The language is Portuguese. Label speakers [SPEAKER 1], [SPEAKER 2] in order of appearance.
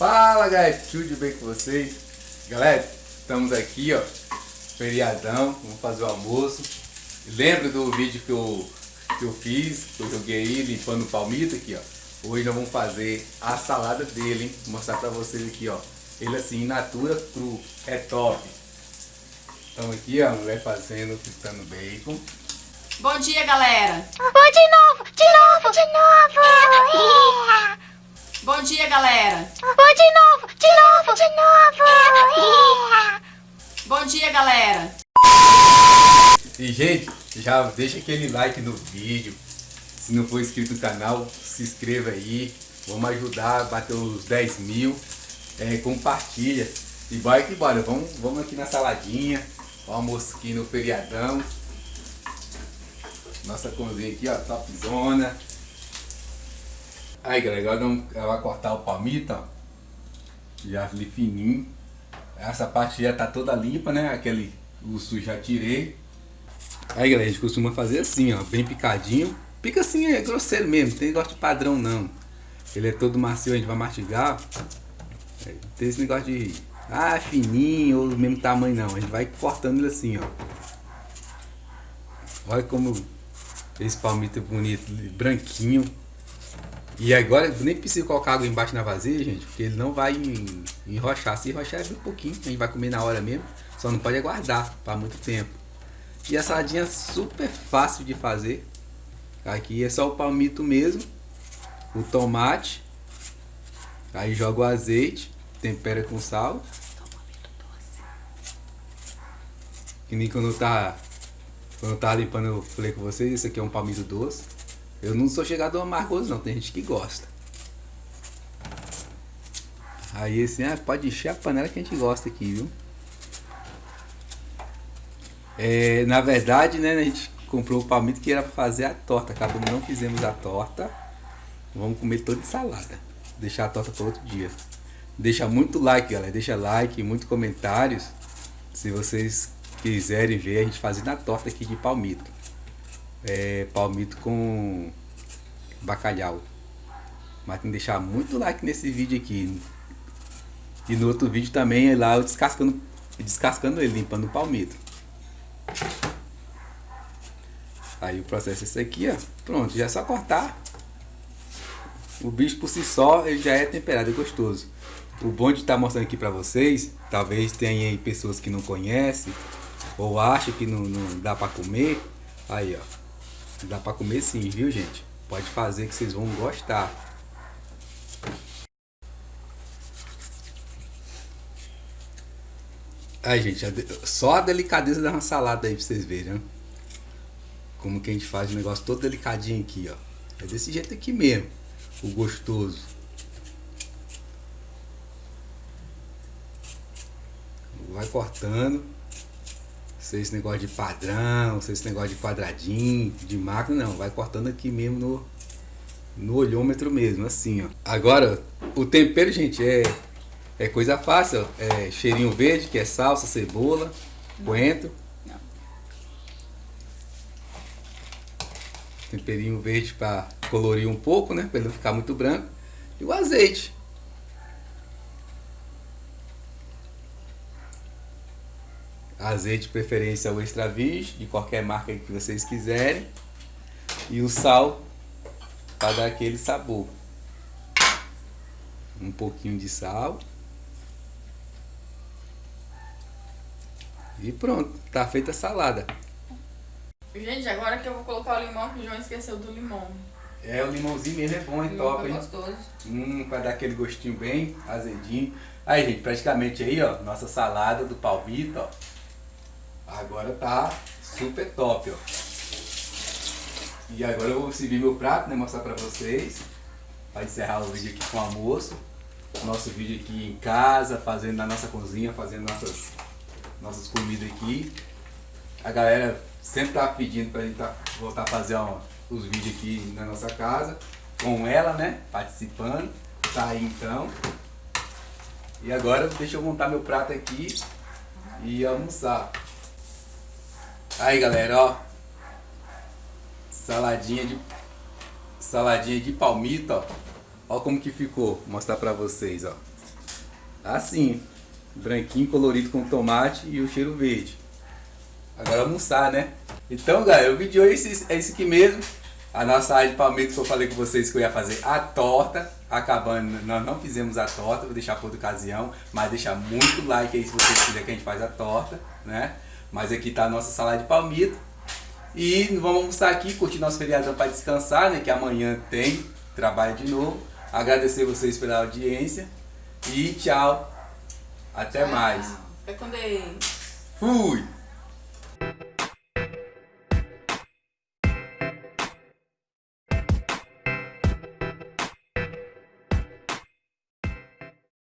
[SPEAKER 1] Fala galera, tudo bem com vocês? Galera, estamos aqui ó, feriadão, vamos fazer o almoço. Lembra do vídeo que eu, que eu fiz, que eu joguei aí limpando o palmito aqui ó. Hoje nós vamos fazer a salada dele, hein? Vou mostrar pra vocês aqui ó. Ele assim, in natura, cru, é top. Então aqui ó, vai fazendo, fritando bacon.
[SPEAKER 2] Bom dia, galera!
[SPEAKER 3] Oh, de novo, de novo, de novo!
[SPEAKER 2] Bom dia, galera!
[SPEAKER 3] Oh, de novo, de novo, de novo!
[SPEAKER 2] Bom dia, galera!
[SPEAKER 1] E gente, já deixa aquele like no vídeo. Se não for inscrito no canal, se inscreva aí. Vamos ajudar a bater os 10 mil. É, compartilha. E vai que bora. Vamos, vamos aqui na saladinha. Almoço aqui no feriadão. Nossa cozinha aqui, ó, topzona. Aí galera, agora ela vai cortar o palmito, ó. Já fininho. Essa parte já tá toda limpa, né? Aquele o sujo já tirei. Aí galera, a gente costuma fazer assim, ó, bem picadinho. Pica assim, é grosseiro mesmo, não tem negócio de padrão não. Ele é todo macio, a gente vai mastigar. É, tem esse negócio de, ah, fininho ou do mesmo tamanho não. A gente vai cortando ele assim, ó. Olha como esse palmito é bonito, branquinho. E agora nem precisa colocar água embaixo na vasilha, gente, porque ele não vai enrochar. Se enrochar é bem pouquinho, a gente vai comer na hora mesmo. Só não pode aguardar para muito tempo. E a saladinha é super fácil de fazer. Aqui é só o palmito mesmo, o tomate. Aí joga o azeite, tempera com sal. Que nem quando tá, quando tava limpando eu falei com vocês, esse aqui é um palmito doce. Eu não sou chegado ao amargoso não, tem gente que gosta. Aí assim, ah, pode encher a panela que a gente gosta aqui, viu? É, na verdade, né, a gente comprou o palmito que era para fazer a torta. Acabou não fizemos a torta. Vamos comer toda de salada. Deixar a torta para outro dia. Deixa muito like, galera. Deixa like, muitos comentários. Se vocês quiserem ver a gente fazendo a torta aqui de palmito é, palmito com bacalhau. Mas tem que deixar muito like nesse vídeo aqui. E no outro vídeo também é lá eu descascando, descascando ele, limpando o palmito. Aí o processo é esse aqui, ó. Pronto, já é só cortar. O bicho por si só ele já é temperado, é gostoso. O bom de estar tá mostrando aqui pra vocês, talvez tenha pessoas que não conhecem, ou acham que não, não dá pra comer. Aí, ó. Dá pra comer sim, viu gente? Pode fazer que vocês vão gostar. Aí, gente, só a delicadeza da salada aí pra vocês verem, né? Como que a gente faz o negócio todo delicadinho aqui, ó. É desse jeito aqui mesmo, o gostoso. Vai cortando. Sem esse negócio de padrão, sem esse negócio de quadradinho, de máquina, não. Vai cortando aqui mesmo no, no olhômetro mesmo, assim, ó. Agora, o tempero, gente, é, é coisa fácil. Ó. É cheirinho verde, que é salsa, cebola, coentro. Temperinho verde para colorir um pouco, né? Para ele não ficar muito branco. E o azeite. Azeite de preferência o extra virgem, de qualquer marca que vocês quiserem. E o sal para dar aquele sabor. Um pouquinho de sal. E pronto, tá feita a salada.
[SPEAKER 2] Gente, agora que eu vou colocar o limão, que o João esqueceu do limão.
[SPEAKER 1] É, o limãozinho mesmo é bom, é top, hein?
[SPEAKER 2] gostoso.
[SPEAKER 1] Hum, para dar aquele gostinho bem azedinho. Aí, gente, praticamente aí, ó, nossa salada do palmito, ó. Agora tá super top, ó. E agora eu vou servir meu prato, né? Mostrar pra vocês. Pra encerrar o vídeo aqui com o almoço. Nosso vídeo aqui em casa, fazendo na nossa cozinha, fazendo nossas, nossas comidas aqui. A galera sempre tá pedindo pra gente tá, voltar a fazer ó, os vídeos aqui na nossa casa. Com ela, né? Participando. Tá aí então. E agora deixa eu montar meu prato aqui e almoçar. Aí galera, ó. Saladinha de saladinha de palmito, ó. Ó como que ficou. Vou mostrar pra vocês, ó. Assim, branquinho, colorido com tomate e o cheiro verde. Agora almoçar, né? Então, galera, o vídeo é esse, é esse aqui mesmo. A nossa área de palmito que eu falei com vocês que eu ia fazer a torta. Acabando, nós não fizemos a torta, vou deixar para outra ocasião. Mas deixar muito like aí se vocês quiserem que a gente faz a torta, né? Mas aqui tá a nossa salada de palmito. E vamos almoçar aqui, curtir nosso feriadão para descansar, né? Que amanhã tem trabalho de novo. Agradecer vocês pela audiência. E tchau. Até mais.
[SPEAKER 2] Fica com Deus.
[SPEAKER 1] Fui!